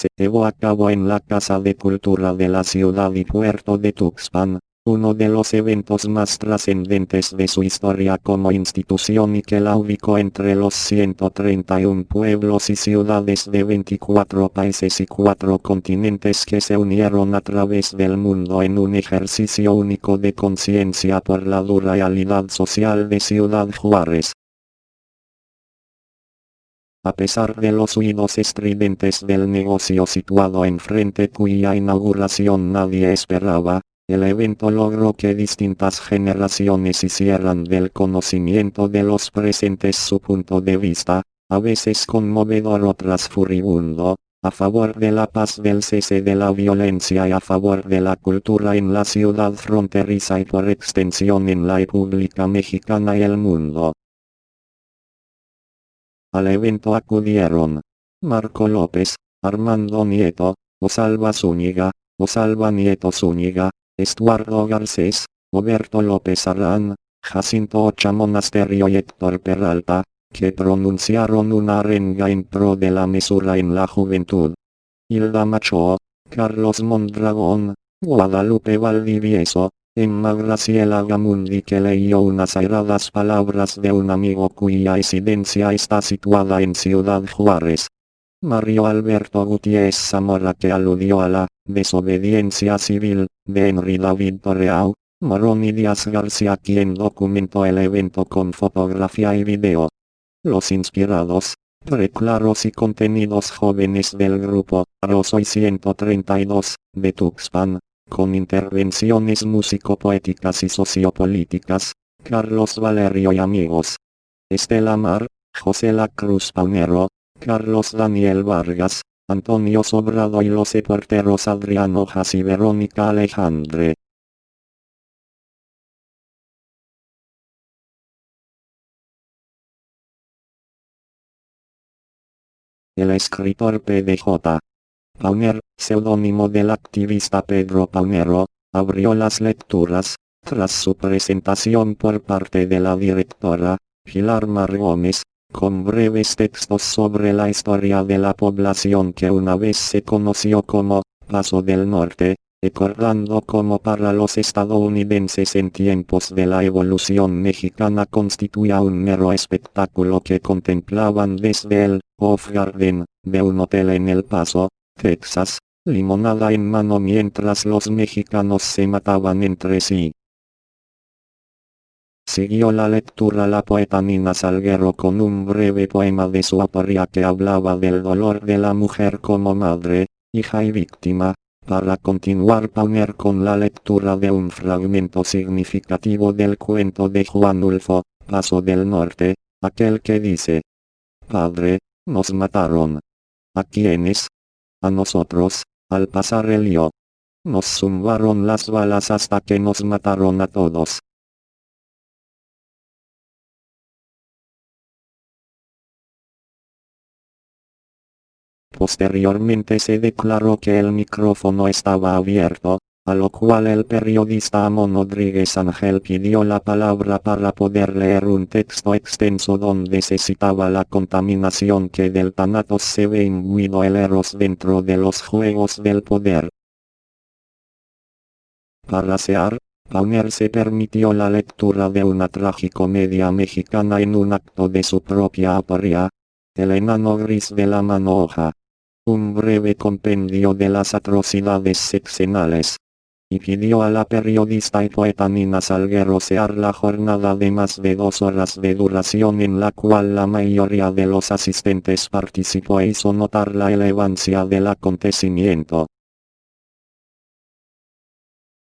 se llevó a cabo en la Casa de Cultura de la ciudad y puerto de Tuxpan, uno de los eventos más trascendentes de su historia como institución y que la ubicó entre los 131 pueblos y ciudades de 24 países y 4 continentes que se unieron a través del mundo en un ejercicio único de conciencia por la dura realidad social de Ciudad Juárez. A pesar de los huidos estridentes del negocio situado enfrente cuya inauguración nadie esperaba, el evento logró que distintas generaciones hicieran del conocimiento de los presentes su punto de vista, a veces conmovedor otras furibundo, a favor de la paz del cese de la violencia y a favor de la cultura en la ciudad fronteriza y por extensión en la República Mexicana y el mundo. Al evento acudieron Marco López, Armando Nieto, Osalva Zúñiga, Osalva Nieto Zúñiga, Estuardo Garcés, Roberto López Arán, Jacinto Ocha Monasterio y Héctor Peralta, que pronunciaron una arenga en pro de la mesura en la juventud. Hilda Macho, Carlos Mondragón, Guadalupe Valdivieso, Emma Graciela Gamundi que leyó unas airadas palabras de un amigo cuya residencia está situada en Ciudad Juárez. Mario Alberto Gutiérrez Zamora que aludió a la desobediencia civil de Henry David Torreau, Morón y Díaz García quien documentó el evento con fotografía y video. Los inspirados, reclaros y contenidos jóvenes del grupo Rosoy 132, de Tuxpan, con intervenciones músico-poéticas y sociopolíticas, Carlos Valerio y amigos. Estela Mar, José La Cruz Palmero, Carlos Daniel Vargas, Antonio Sobrado y los porteros Adriano Has y Verónica Alejandre. El escritor PDJ. Pauner, seudónimo del activista Pedro Paunero, abrió las lecturas, tras su presentación por parte de la directora, Pilar Mar Gómez, con breves textos sobre la historia de la población que una vez se conoció como Paso del Norte, recordando como para los estadounidenses en tiempos de la evolución mexicana constituía un mero espectáculo que contemplaban desde el Off Garden de un hotel en El Paso, Texas, limonada en mano mientras los mexicanos se mataban entre sí. Siguió la lectura la poeta Nina Salguero con un breve poema de su autoría que hablaba del dolor de la mujer como madre, hija y víctima, para continuar poner con la lectura de un fragmento significativo del cuento de Juan Ulfo, Paso del Norte, aquel que dice, Padre, nos mataron. ¿A quiénes? A nosotros, al pasar el yo. Nos zumbaron las balas hasta que nos mataron a todos. Posteriormente se declaró que el micrófono estaba abierto, a lo cual el periodista Amon Rodríguez Ángel pidió la palabra para poder leer un texto extenso donde se citaba la contaminación que del tanatos se ve imbuido el eros dentro de los juegos del poder. Para sear, Pauner se permitió la lectura de una tragicomedia mexicana en un acto de su propia autoría, El enano gris de la manoja un breve compendio de las atrocidades sexenales. Y pidió a la periodista y poeta Nina Salguero sear la jornada de más de dos horas de duración en la cual la mayoría de los asistentes participó e hizo notar la elevancia del acontecimiento.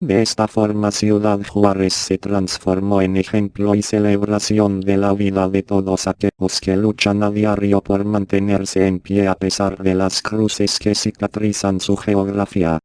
De esta forma Ciudad Juárez se transformó en ejemplo y celebración de la vida de todos aquellos que luchan a diario por mantenerse en pie a pesar de las cruces que cicatrizan su geografía.